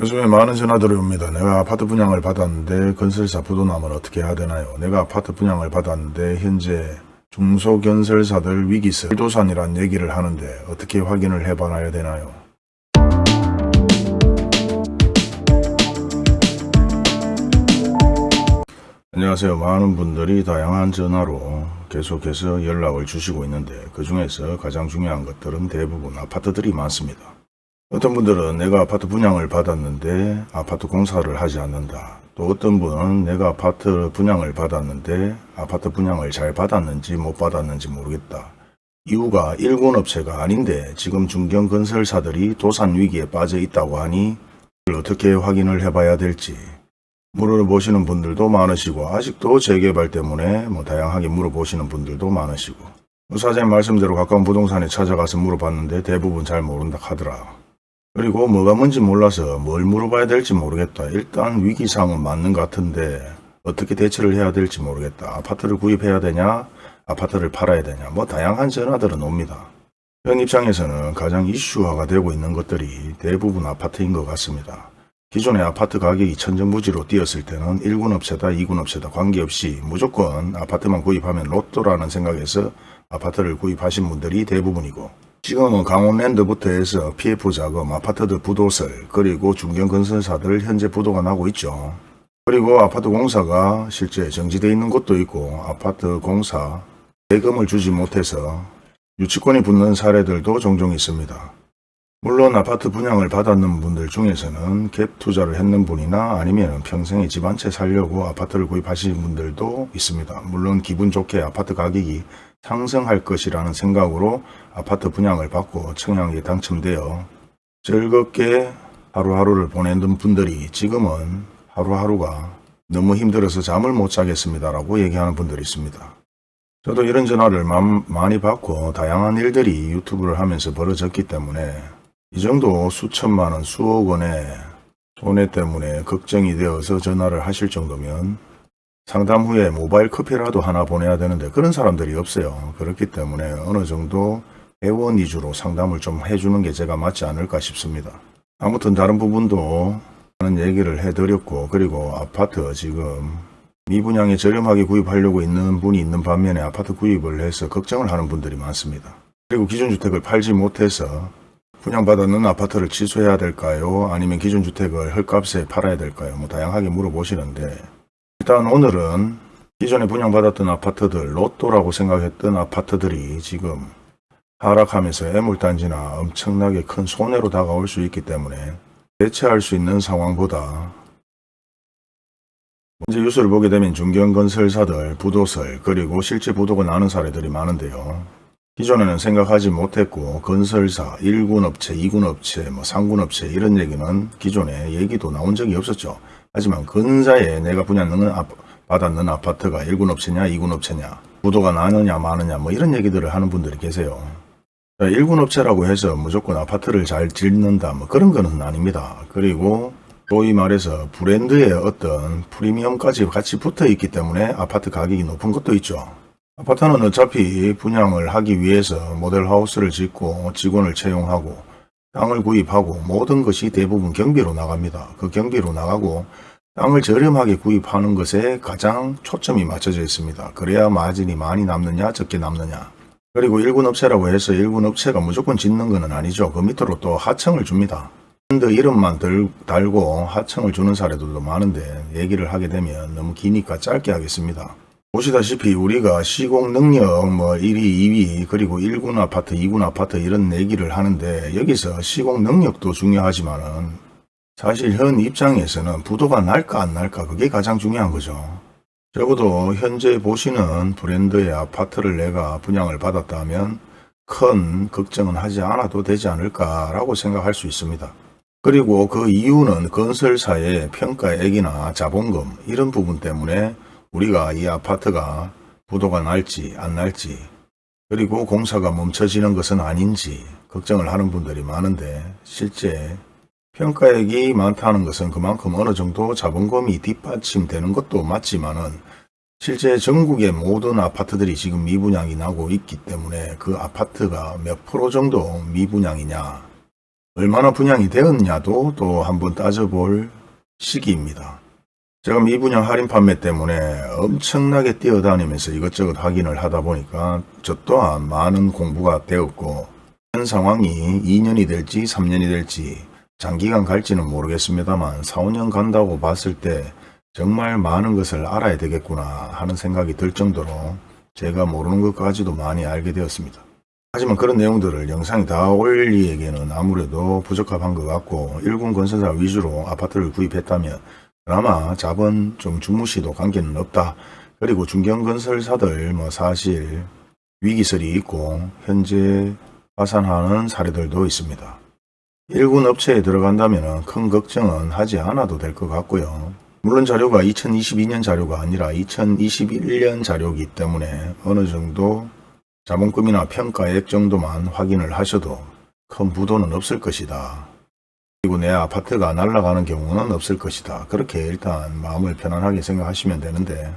요즘에 많은 전화들이 옵니다. 내가 아파트 분양을 받았는데 건설사 부도나면 어떻게 해야 되나요? 내가 아파트 분양을 받았는데 현재 중소건설사들 위기세 도산이란 얘기를 하는데 어떻게 확인을 해봐야 되나요? 안녕하세요. 많은 분들이 다양한 전화로 계속해서 연락을 주시고 있는데 그 중에서 가장 중요한 것들은 대부분 아파트들이 많습니다. 어떤 분들은 내가 아파트 분양을 받았는데 아파트 공사를 하지 않는다. 또 어떤 분은 내가 아파트 분양을 받았는데 아파트 분양을 잘 받았는지 못 받았는지 모르겠다. 이유가 일군 업체가 아닌데 지금 중견 건설사들이 도산 위기에 빠져 있다고 하니 이걸 어떻게 확인을 해봐야 될지 물어보시는 분들도 많으시고 아직도 재개발 때문에 뭐 다양하게 물어보시는 분들도 많으시고 뭐 사장님 말씀대로 가까운 부동산에 찾아가서 물어봤는데 대부분 잘 모른다 하더라. 그리고 뭐가 뭔지 몰라서 뭘 물어봐야 될지 모르겠다. 일단 위기상은 맞는 것 같은데 어떻게 대처를 해야 될지 모르겠다. 아파트를 구입해야 되냐? 아파트를 팔아야 되냐? 뭐 다양한 전화들은 옵니다. 현 입장에서는 가장 이슈화가 되고 있는 것들이 대부분 아파트인 것 같습니다. 기존의 아파트 가격이 천정부지로 뛰었을 때는 1군 업체다 2군 업체다 관계없이 무조건 아파트만 구입하면 로또라는 생각에서 아파트를 구입하신 분들이 대부분이고 지금은 강원랜드부터 해서 PF 자금, 아파트들 부도설, 그리고 중견건설사들 현재 부도가 나고 있죠. 그리고 아파트 공사가 실제 정지되어 있는 곳도 있고 아파트 공사 대금을 주지 못해서 유치권이 붙는 사례들도 종종 있습니다. 물론 아파트 분양을 받았는 분들 중에서는 갭 투자를 했는 분이나 아니면 평생에 집 한 채 살려고 아파트를 구입하신 분들도 있습니다. 물론 기분 좋게 아파트 가격이 상승할 것이라는 생각으로 아파트 분양을 받고 청약에 당첨되어 즐겁게 하루하루를 보내는 분들이 지금은 하루하루가 너무 힘들어서 잠을 못 자겠습니다라고 얘기하는 분들이 있습니다. 저도 이런 전화를 많이 받고 다양한 일들이 유튜브를 하면서 벌어졌기 때문에 이 정도 수천만 원, 수억 원의 손해 때문에 걱정이 되어서 전화를 하실 정도면 상담 후에 모바일 커피라도 하나 보내야 되는데 그런 사람들이 없어요. 그렇기 때문에 어느 정도 회원 위주로 상담을 좀 해주는 게 제가 맞지 않을까 싶습니다. 아무튼 다른 부분도 하는 얘기를 해드렸고 그리고 아파트 지금 미분양에 저렴하게 구입하려고 있는 분이 있는 반면에 아파트 구입을 해서 걱정을 하는 분들이 많습니다. 그리고 기존 주택을 팔지 못해서 분양받았는 아파트를 취소해야 될까요? 아니면 기존 주택을 헐값에 팔아야 될까요? 뭐 다양하게 물어보시는데 일단 오늘은 기존에 분양받았던 아파트들, 로또라고 생각했던 아파트들이 지금 하락하면서 애물단지나 엄청나게 큰 손해로 다가올 수 있기 때문에 대체할 수 있는 상황보다 현재 뉴스를 보게 되면 중견건설사들, 부도설, 그리고 실제 부도가 나는 사례들이 많은데요. 기존에는 생각하지 못했고 건설사, 1군 업체, 2군 업체, 뭐 3군 업체 이런 얘기는 기존에 얘기도 나온 적이 없었죠. 하지만 근사에 내가 분양는 아, 받았는 아파트가 1군 업체냐 2군 업체냐 부도가 나느냐 마느냐 뭐 이런 얘기들을 하는 분들이 계세요. 1군 업체라고 해서 무조건 아파트를 잘 짓는다 뭐 그런 거는 아닙니다. 그리고 소위 말해서 브랜드의 어떤 프리미엄까지 같이 붙어 있기 때문에 아파트 가격이 높은 것도 있죠. 아파트는 어차피 분양을 하기 위해서 모델하우스를 짓고 직원을 채용하고 땅을 구입하고 모든 것이 대부분 경비로 나갑니다. 그 경비로 나가고 땅을 저렴하게 구입하는 것에 가장 초점이 맞춰져 있습니다. 그래야 마진이 많이 남느냐 적게 남느냐 그리고 1군 업체라고 해서 1군 업체가 무조건 짓는 것은 아니죠. 그 밑으로 또 하청을 줍니다. 밴드 이름만 들, 달고 하청을 주는 사례들도 많은데 얘기를 하게 되면 너무 기니까 짧게 하겠습니다. 보시다시피 우리가 시공 능력 뭐 1위, 2위 그리고 1군 아파트, 2군 아파트 이런 얘기를 하는데 여기서 시공 능력도 중요하지만은 사실 현 입장에서는 부도가 날까 안 날까 그게 가장 중요한 거죠. 적어도 현재 보시는 브랜드의 아파트를 내가 분양을 받았다면 큰 걱정은 하지 않아도 되지 않을까라고 생각할 수 있습니다. 그리고 그 이유는 건설사의 평가액이나 자본금 이런 부분 때문에 우리가 이 아파트가 부도가 날지 안 날지 그리고 공사가 멈춰지는 것은 아닌지 걱정을 하는 분들이 많은데 실제 평가액이 많다는 것은 그만큼 어느 정도 자본금이 뒷받침되는 것도 맞지만 은 실제 전국의 모든 아파트들이 지금 미분양이 나고 있기 때문에 그 아파트가 몇 프로 정도 미분양이냐 얼마나 분양이 되었냐도 또 한번 따져볼 시기입니다. 제가 미분양 할인 판매 때문에 엄청나게 뛰어다니면서 이것저것 확인을 하다 보니까 저 또한 많은 공부가 되었고 현 상황이 2년이 될지 3년이 될지 장기간 갈지는 모르겠습니다만 4, 5년 간다고 봤을 때 정말 많은 것을 알아야 되겠구나 하는 생각이 들 정도로 제가 모르는 것까지도 많이 알게 되었습니다. 하지만 그런 내용들을 영상에 다 올리기에는 아무래도 부적합한 것 같고 일군 건설사 위주로 아파트를 구입했다면 그나마 자본 좀 주무시도 관계는 없다. 그리고 중견건설사들 뭐 사실 위기설이 있고 현재 파산하는 사례들도 있습니다. 일군 업체에 들어간다면 큰 걱정은 하지 않아도 될 것 같고요. 물론 자료가 2022년 자료가 아니라 2021년 자료이기 때문에 어느 정도 자본금이나 평가액 정도만 확인을 하셔도 큰 부도는 없을 것이다. 그리고 내 아파트가 날아가는 경우는 없을 것이다. 그렇게 일단 마음을 편안하게 생각하시면 되는데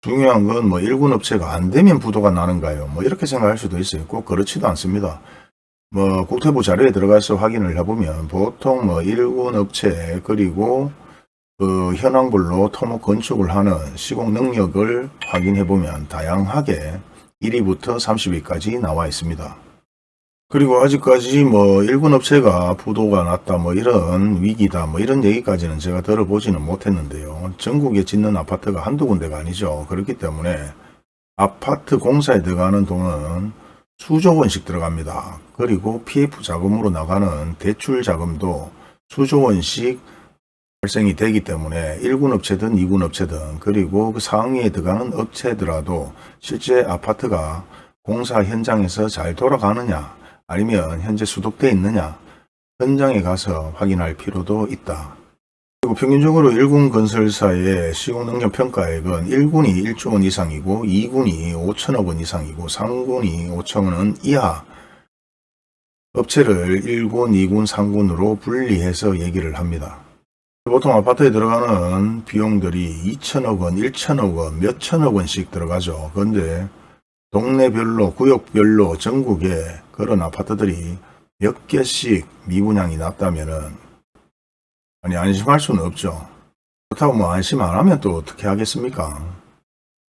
중요한 건 뭐 일군 업체가 안 되면 부도가 나는가요? 뭐 이렇게 생각할 수도 있어요. 꼭 그렇지도 않습니다. 뭐 국토부 자료에 들어가서 확인을 해보면 보통 뭐 일군 업체 그리고 그 현황별로 토목 건축을 하는 시공 능력을 확인해 보면 다양하게 1위부터 30위까지 나와 있습니다. 그리고 아직까지 뭐 일군 업체가 부도가 났다 뭐 이런 위기다 뭐 이런 얘기까지는 제가 들어보지는 못했는데요. 전국에 짓는 아파트가 한두 군데가 아니죠. 그렇기 때문에 아파트 공사에 들어가는 돈은 수조 원씩 들어갑니다. 그리고 PF 자금으로 나가는 대출 자금도 수조 원씩 발생이 되기 때문에 1군 업체든 2군 업체든 그리고 그 상위에 들어가는 업체더라도 실제 아파트가 공사 현장에서 잘 돌아가느냐 아니면 현재 수독되어 있느냐 현장에 가서 확인할 필요도 있다. 그리고 평균적으로 1군 건설사의 시공능력 평가액은 1군이 1조 원 이상이고 2군이 5천억 원 이상이고 3군이 5천억 원 이하 업체를 1군, 2군, 3군으로 분리해서 얘기를 합니다. 보통 아파트에 들어가는 비용들이 2천억 원, 1천억 원, 몇천억 원씩 들어가죠. 그런데 동네별로, 구역별로 전국에 그런 아파트들이 몇 개씩 미분양이 났다면은 아니 안심할 수는 없죠. 그렇다고 뭐 안심 안 하면 또 어떻게 하겠습니까?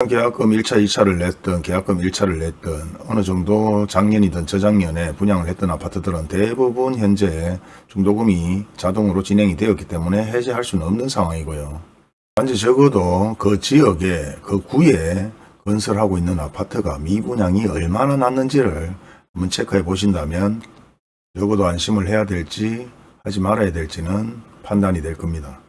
계약금 1차, 2차를 냈든 계약금 1차를 냈든 어느 정도 작년이든 저작년에 분양을 했던 아파트들은 대부분 현재 중도금이 자동으로 진행이 되었기 때문에 해제할 수는 없는 상황이고요. 단지 적어도 그 지역에 그 구에 건설하고 있는 아파트가 미분양이 얼마나 났는지를 한번 체크해 보신다면 적어도 안심을 해야 될지 하지 말아야 될지는 판단이 될 겁니다.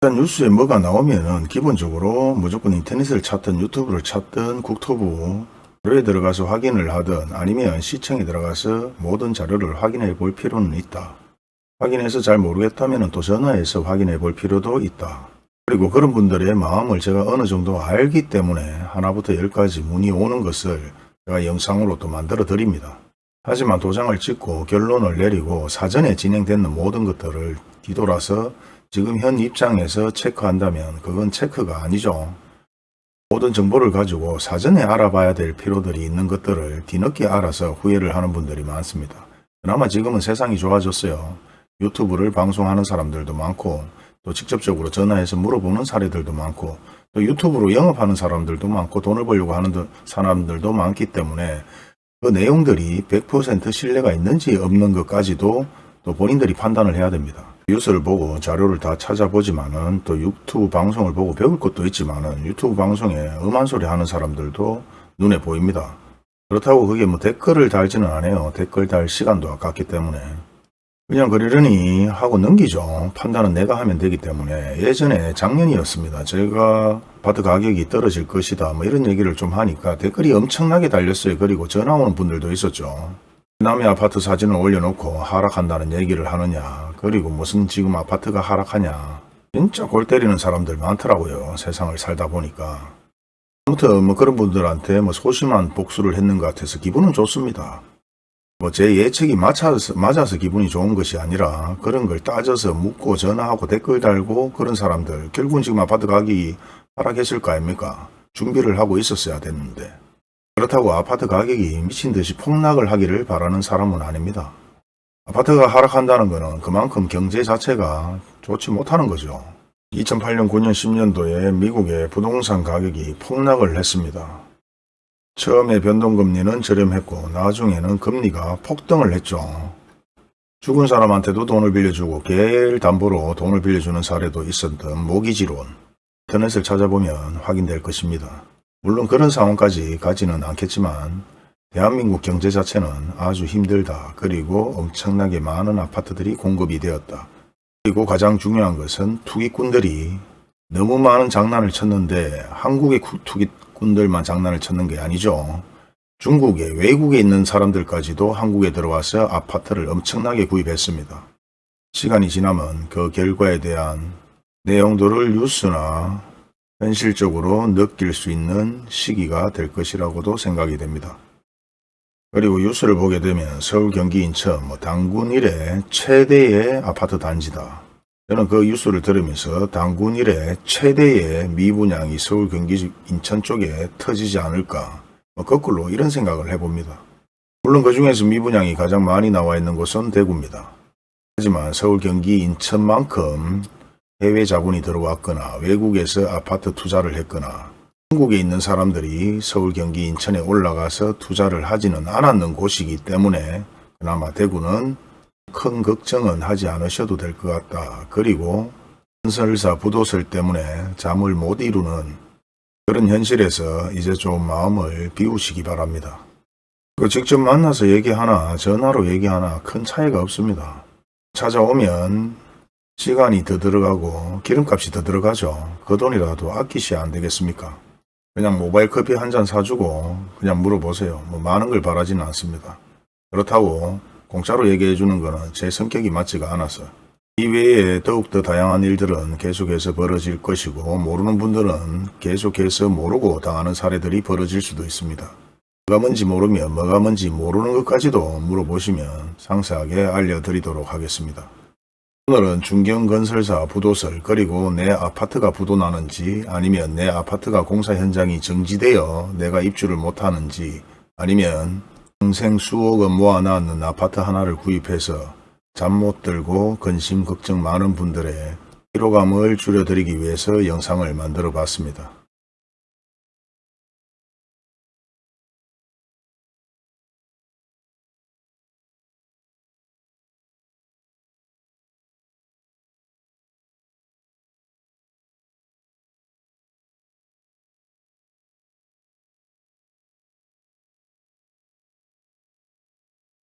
일단 뉴스에 뭐가 나오면 은 기본적으로 무조건 인터넷을 찾든 유튜브를 찾든 국토부 자료에 들어가서 확인을 하든 아니면 시청에 들어가서 모든 자료를 확인해 볼 필요는 있다. 확인해서 잘 모르겠다면 또 전화해서 확인해 볼 필요도 있다. 그리고 그런 분들의 마음을 제가 어느 정도 알기 때문에 하나부터 열까지 문의 오는 것을 제가 영상으로 또 만들어 드립니다. 하지만 도장을 찍고 결론을 내리고 사전에 진행되는 모든 것들을 뒤돌아서 지금 현 입장에서 체크한다면 그건 체크가 아니죠. 모든 정보를 가지고 사전에 알아봐야 될 필요들이 있는 것들을 뒤늦게 알아서 후회를 하는 분들이 많습니다. 그나마 지금은 세상이 좋아졌어요. 유튜브를 방송하는 사람들도 많고 또 직접적으로 전화해서 물어보는 사례들도 많고 또 유튜브로 영업하는 사람들도 많고 돈을 벌려고 하는 사람들도 많기 때문에 그 내용들이 100% 신뢰가 있는지 없는 것까지도 또 본인들이 판단을 해야 됩니다. 뉴스를 보고 자료를 다 찾아보지만은 또 유튜브 방송을 보고 배울 것도 있지만은 유튜브 방송에 음한 소리 하는 사람들도 눈에 보입니다. 그렇다고 그게 뭐 댓글을 달지는 않아요. 댓글 달 시간도 아깝기 때문에. 그냥 그러려니 하고 넘기죠. 판단은 내가 하면 되기 때문에 예전에 작년이었습니다. 제가 아파트 가격이 떨어질 것이다 뭐 이런 얘기를 좀 하니까 댓글이 엄청나게 달렸어요. 그리고 전화 오는 분들도 있었죠. 남의 아파트 사진을 올려놓고 하락한다는 얘기를 하느냐 그리고 무슨 지금 아파트가 하락하냐 진짜 골 때리는 사람들 많더라고요 세상을 살다 보니까 아무튼 뭐 그런 분들한테 뭐 소심한 복수를 했는 것 같아서 기분은 좋습니다 뭐 제 예측이 맞아서, 맞아서 기분이 좋은 것이 아니라 그런 걸 따져서 묻고 전화하고 댓글 달고 그런 사람들 결국은 지금 아파트 가격이 하락했을 거 아닙니까 준비를 하고 있었어야 됐는데 그렇다고 아파트 가격이 미친 듯이 폭락을 하기를 바라는 사람은 아닙니다. 아파트가 하락한다는 것은 그만큼 경제 자체가 좋지 못하는 거죠. 2008년 9년 10년도에 미국의 부동산 가격이 폭락을 했습니다. 처음에 변동금리는 저렴했고 나중에는 금리가 폭등을 했죠. 죽은 사람한테도 돈을 빌려주고 개를 담보로 돈을 빌려주는 사례도 있었던 모기지론. 인터넷을 찾아보면 확인될 것입니다. 물론 그런 상황까지 가지는 않겠지만 대한민국 경제 자체는 아주 힘들다. 그리고 엄청나게 많은 아파트들이 공급이 되었다. 그리고 가장 중요한 것은 투기꾼들이 너무 많은 장난을 쳤는데 한국의 구- 투기꾼들만 장난을 쳤는 게 아니죠. 중국에 외국에 있는 사람들까지도 한국에 들어와서 아파트를 엄청나게 구입했습니다. 시간이 지나면 그 결과에 대한 내용들을 뉴스나 현실적으로 느낄 수 있는 시기가 될 것이라고도 생각이 됩니다. 그리고 뉴스를 보게 되면 서울, 경기, 인천, 뭐 당군 이래 최대의 아파트 단지다. 저는 그 뉴스를 들으면서 당군 이래 최대의 미분양이 서울, 경기, 인천 쪽에 터지지 않을까. 뭐 거꾸로 이런 생각을 해봅니다. 물론 그 중에서 미분양이 가장 많이 나와 있는 곳은 대구입니다. 하지만 서울, 경기, 인천만큼 해외 자본이 들어왔거나 외국에서 아파트 투자를 했거나 한국에 있는 사람들이 서울, 경기, 인천에 올라가서 투자를 하지는 않았는 곳이기 때문에 그나마 대구는 큰 걱정은 하지 않으셔도 될 것 같다. 그리고 건설사 부도설 때문에 잠을 못 이루는 그런 현실에서 이제 좀 마음을 비우시기 바랍니다. 그 직접 만나서 얘기하나 전화로 얘기하나 큰 차이가 없습니다. 찾아오면 시간이 더 들어가고 기름값이 더 들어가죠. 그 돈이라도 아끼셔야 안 되겠습니까? 그냥 모바일 커피 한 잔 사주고 그냥 물어보세요. 뭐 많은 걸 바라지는 않습니다. 그렇다고 공짜로 얘기해 주는 거는 제 성격이 맞지가 않아서 이 외에 더욱더 다양한 일들은 계속해서 벌어질 것이고 모르는 분들은 계속해서 모르고 당하는 사례들이 벌어질 수도 있습니다. 뭐가 뭔지 모르면 뭐가 뭔지 모르는 것까지도 물어보시면 상세하게 알려드리도록 하겠습니다. 오늘은 중경건설사 부도설 그리고 내 아파트가 부도나는지 아니면 내 아파트가 공사 현장이 정지되어 내가 입주를 못하는지 아니면 평생 수억 원 모아놨는 아파트 하나를 구입해서 잠 못 들고 근심 걱정 많은 분들의 피로감을 줄여드리기 위해서 영상을 만들어 봤습니다.